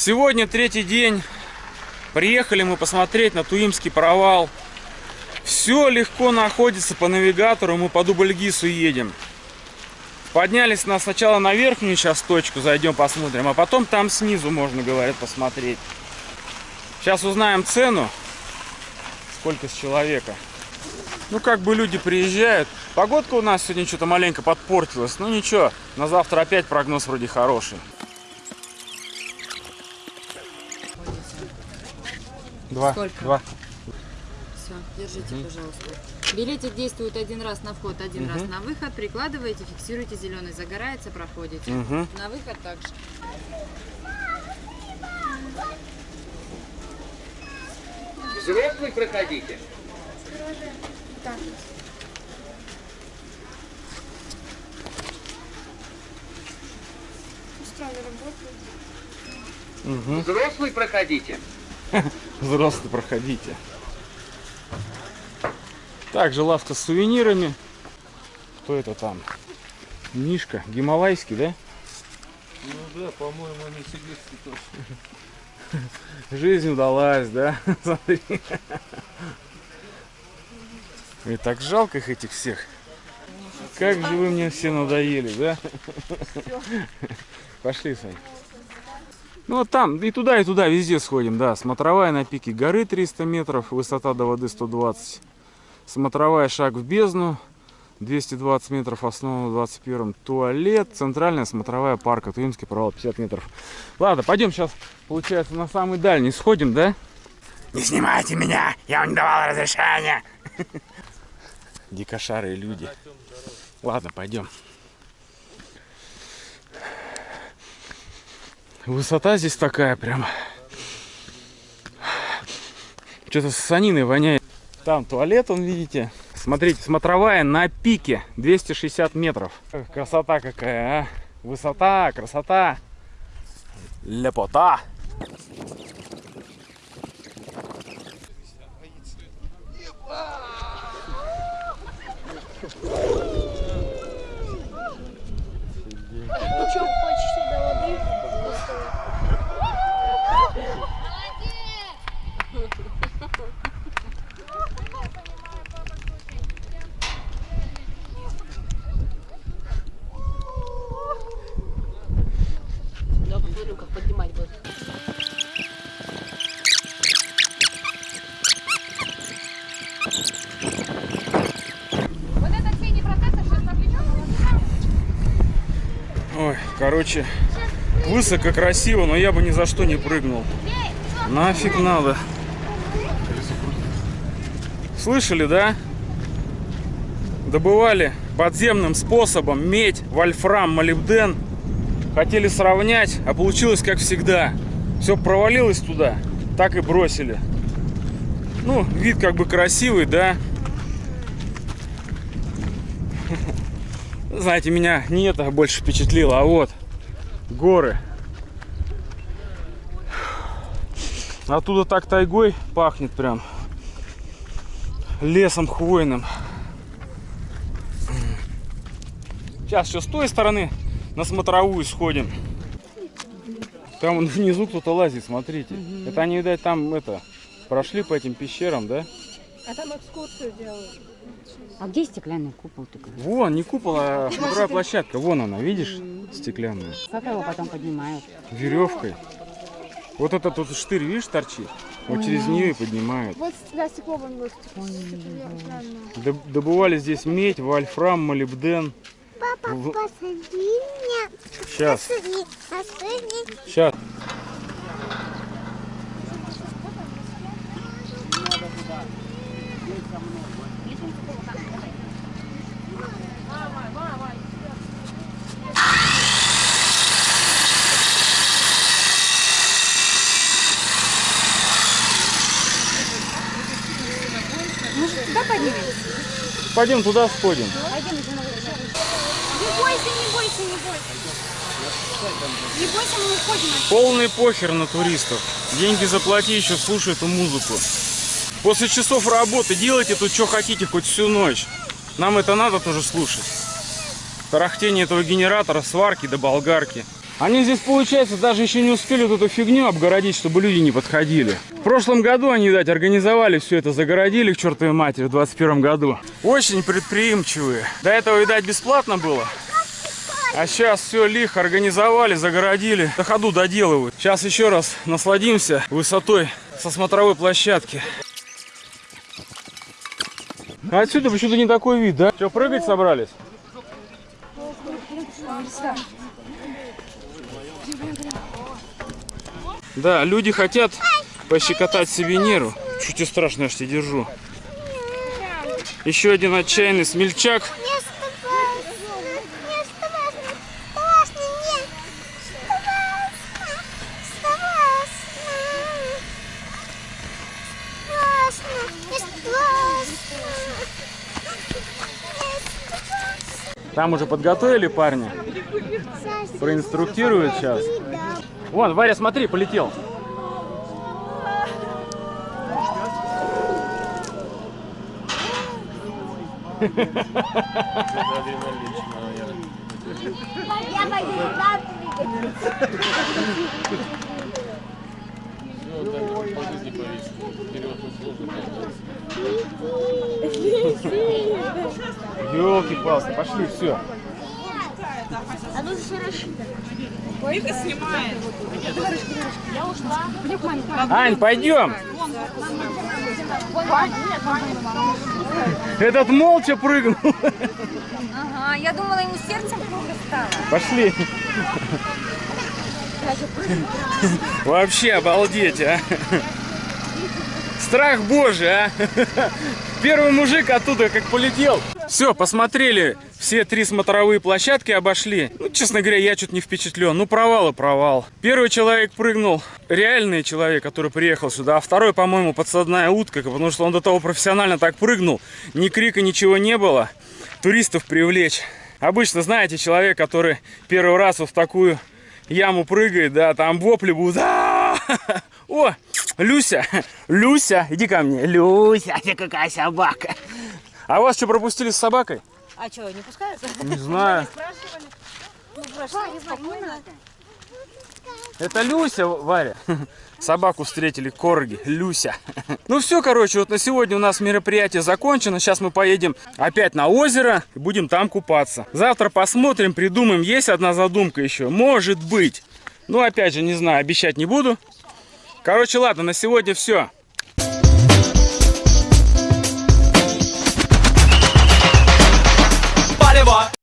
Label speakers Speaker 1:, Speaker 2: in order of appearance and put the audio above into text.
Speaker 1: Сегодня третий день. Приехали мы посмотреть на Туимский провал. Все легко находится по навигатору, мы по Дубльгису едем. Поднялись нас сначала на верхнюю сейчас точку, зайдем посмотрим, а потом там снизу можно, говорят, посмотреть. Сейчас узнаем цену, сколько с человека. Ну, как бы люди приезжают. Погодка у нас сегодня что-то маленько подпортилась. Ну, ничего, на завтра опять прогноз вроде хороший. Два.
Speaker 2: Сколько?
Speaker 1: Два.
Speaker 2: Все, держите, пожалуйста. Билетик действует один раз на вход, один
Speaker 1: Мгм.
Speaker 2: раз на выход. Прикладываете, фиксируете зеленый, загорается, проходите.
Speaker 1: Мгм.
Speaker 2: На выход также.
Speaker 3: Взрослый проходите.
Speaker 1: Угу.
Speaker 3: Взрослый проходите.
Speaker 1: Взрослые проходите. Также лавка с сувенирами. Кто это там? Мишка. Гималайский, да?
Speaker 3: Ну да, по-моему, они сибирские тоже.
Speaker 1: Жизнь удалась, да? Смотри. И так жалко их этих всех. Как же вы мне все надоели, да? Пошли, Сань. Ну вот там, и туда, и туда, везде сходим, да. Смотровая на пике горы 300 метров, высота до воды 120. Смотровая шаг в бездну, 220 метров, основа 21 туалет, центральная смотровая парка, Туимский провал 50 метров. Ладно, пойдем сейчас, получается, на самый дальний сходим, да? Не снимайте меня, я вам не давал разрешения. Дикошарые люди. Ладно, пойдем. Высота здесь такая прям. Что-то с саниной воняет. Там туалет, он, видите. Смотрите, смотровая на пике 260 метров. Красота какая, а. Высота, красота. Лепота.
Speaker 4: Причем почти до воды.
Speaker 5: Я посмотрю, как поднимать будет.
Speaker 1: Ой, короче, высоко, красиво, но я бы ни за что не прыгнул. Нафиг надо. Слышали, да? Добывали подземным способом медь, вольфрам, молибден. Хотели сравнять, а получилось как всегда. Все провалилось туда, так и бросили. Ну, вид как бы красивый, да? Знаете, меня не это больше впечатлило, а вот горы. Оттуда так тайгой пахнет прям. Лесом хвойным. Сейчас еще с той стороны на смотровую сходим. Там вон внизу кто-то лазит, смотрите. Это они, видать, там это прошли по этим пещерам, да?
Speaker 4: А там экскурсию делают.
Speaker 2: А где стеклянный купол такой?
Speaker 1: Вон, не купол, а смотровая площадка. Вон она, видишь, стеклянная.
Speaker 2: Как его потом поднимают?
Speaker 1: веревкой. Вот это тут штырь, видишь, торчит. Вот через нее и поднимают.
Speaker 4: Вот для стеклового стекло.
Speaker 1: Доб- Добывали здесь медь, вольфрам, молибден.
Speaker 4: Папа, посади меня.
Speaker 1: Сейчас,
Speaker 4: Посади, посади.
Speaker 1: сейчас. Пойдем туда сходим.
Speaker 4: Не бойся, не бойся, не бойся. Не бойся, мы уходим.
Speaker 1: Полный похер на туристов. Деньги заплати, еще слушай эту музыку. После часов работы делайте тут что хотите хоть всю ночь. Нам это надо тоже слушать. Тарахтение этого генератора, сварки до болгарки. Они здесь, получается, даже еще не успели вот эту фигню обгородить, чтобы люди не подходили. В прошлом году они, видать, организовали все это, загородили к чертовой матери в 21 году. Очень предприимчивые. До этого, видать, бесплатно было. А сейчас все лихо организовали, загородили. На ходу доделывают. Сейчас еще раз насладимся высотой со смотровой площадки. А отсюда почему-то не такой вид, да? Что, прыгать собрались? Да, люди хотят пощекотать себе нервы. Чуть и страшно, я ж тебя держу. Еще один отчаянный смельчак. Там уже подготовили парня. Проинструктируют сейчас. Вон, Варя, смотри, полетел.
Speaker 6: Я пойду туда прыгать.
Speaker 1: Елки-палки, пошли, все. Ань, пойдем. Этот молча прыгнул.
Speaker 2: Ага, я думала, ему сердцем плохо стало.
Speaker 1: Пошли. Вообще обалдеть, а. Страх божий, а. Первый мужик оттуда как полетел. Все, посмотрели. Все три смотровые площадки обошли. Ну, честно говоря, я что-то не впечатлен. Ну, провал и провал. Первый человек прыгнул. Реальный человек, который приехал сюда. А второй, по-моему, подсадная утка. Потому что он до того профессионально так прыгнул. Ни крика, ничего не было. Туристов привлечь. Обычно, знаете, человек, который первый раз вот в такую яму прыгает, да, там вопли будут. «А-а-а!» О, Люся, Люся, иди ко мне. Люся, ты какая собака. А вас что, пропустили с собакой?
Speaker 5: А что, не пускают?
Speaker 1: Не знаю. Это Люся, Варя. Собаку встретили, корги, Люся. Ну все, короче, вот на сегодня у нас мероприятие закончено. Сейчас мы поедем опять на озеро и будем там купаться. Завтра посмотрим, придумаем. Есть одна задумка еще. Может быть. Ну, опять же, не знаю, обещать не буду. Короче, ладно, на сегодня все.